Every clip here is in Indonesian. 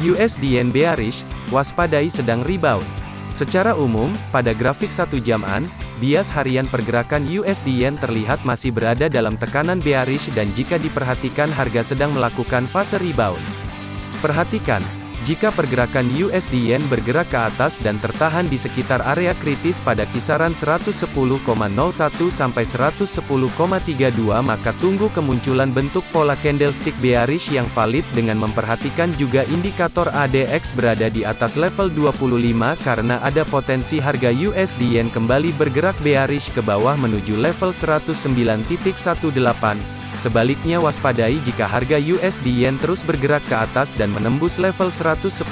USD Yen bearish, waspadai sedang rebound. Secara umum, pada grafik satu jaman, bias harian pergerakan USD Yen terlihat masih berada dalam tekanan bearish dan jika diperhatikan harga sedang melakukan fase rebound. Perhatikan, jika pergerakan USD Yen bergerak ke atas dan tertahan di sekitar area kritis pada kisaran 110,01 sampai 110,32 maka tunggu kemunculan bentuk pola candlestick bearish yang valid dengan memperhatikan juga indikator ADX berada di atas level 25 karena ada potensi harga USD Yen kembali bergerak bearish ke bawah menuju level 109.18. Sebaliknya waspadai jika harga USD Yen terus bergerak ke atas dan menembus level 110.32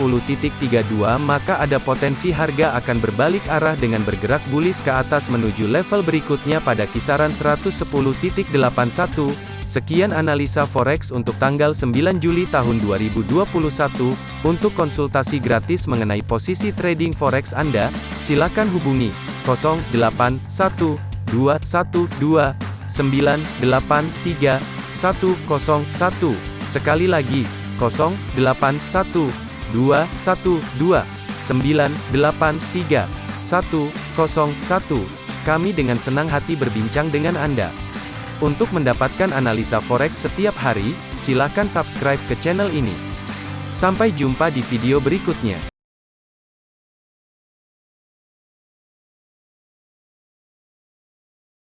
maka ada potensi harga akan berbalik arah dengan bergerak bullish ke atas menuju level berikutnya pada kisaran 110.81. Sekian analisa forex untuk tanggal 9 Juli tahun 2021. Untuk konsultasi gratis mengenai posisi trading forex Anda, silakan hubungi 081212 983 101. Sekali lagi, 081 212 983 101. Kami dengan senang hati berbincang dengan Anda. Untuk mendapatkan analisa forex setiap hari, silakan subscribe ke channel ini. Sampai jumpa di video berikutnya.